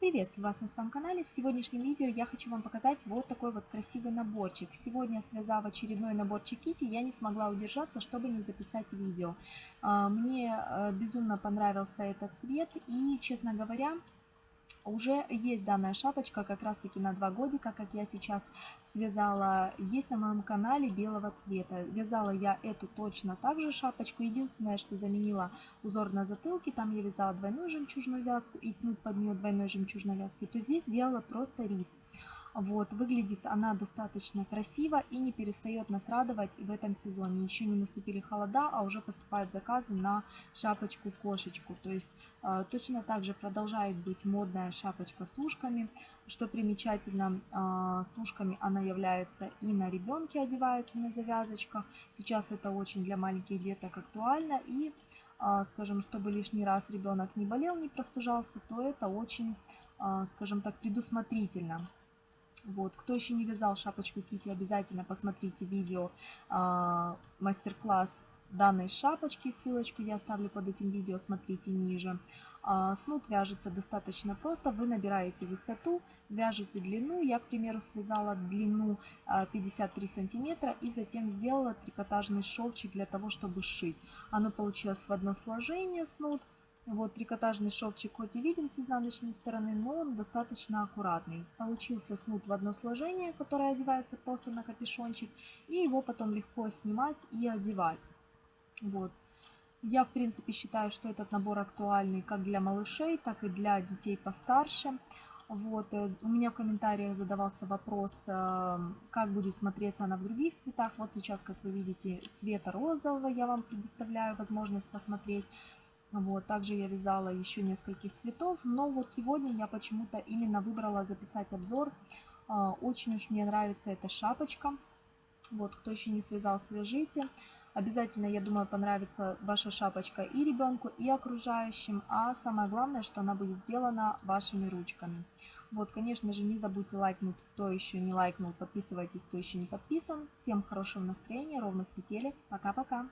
Приветствую вас на своем канале. В сегодняшнем видео я хочу вам показать вот такой вот красивый наборчик. Сегодня, связав очередной наборчик Кити, я не смогла удержаться, чтобы не записать видео. А, мне э, безумно понравился этот цвет и, честно говоря, уже есть данная шапочка как раз таки на два годика, как я сейчас связала, есть на моем канале белого цвета. Вязала я эту точно так же шапочку, единственное, что заменила узор на затылке, там я вязала двойную жемчужную вязку и снуд под нее двойной жемчужной вязки, то здесь делала просто рис. Вот, выглядит она достаточно красиво и не перестает нас радовать в этом сезоне. Еще не наступили холода, а уже поступают заказы на шапочку-кошечку. То есть э, точно так же продолжает быть модная шапочка с ушками. Что примечательно, э, с ушками она является и на ребенке одевается на завязочках. Сейчас это очень для маленьких деток актуально. И, э, скажем, чтобы лишний раз ребенок не болел, не простужался, то это очень, э, скажем так, предусмотрительно. Вот, кто еще не вязал шапочку Кити, обязательно посмотрите видео э, мастер-класс данной шапочки. Ссылочку я оставлю под этим видео, смотрите ниже. Э, снуд вяжется достаточно просто. Вы набираете высоту, вяжете длину. Я, к примеру, связала длину э, 53 сантиметра и затем сделала трикотажный шовчик для того, чтобы сшить. Оно получилось в одно сложение снуд. Вот трикотажный шовчик хоть и виден с изнаночной стороны, но он достаточно аккуратный. Получился снуд в одно сложение, которое одевается просто на капюшончик, и его потом легко снимать и одевать. Вот. Я, в принципе, считаю, что этот набор актуальный как для малышей, так и для детей постарше. Вот. Э, у меня в комментариях задавался вопрос, э, как будет смотреться она в других цветах. Вот сейчас, как вы видите, цвета розового я вам предоставляю возможность посмотреть. Вот, также я вязала еще нескольких цветов, но вот сегодня я почему-то именно выбрала записать обзор. А, очень уж мне нравится эта шапочка. Вот, кто еще не связал, свяжите. Обязательно, я думаю, понравится ваша шапочка и ребенку, и окружающим. А самое главное, что она будет сделана вашими ручками. Вот, конечно же, не забудьте лайкнуть, кто еще не лайкнул. Подписывайтесь, кто еще не подписан. Всем хорошего настроения, ровных петелек. Пока-пока.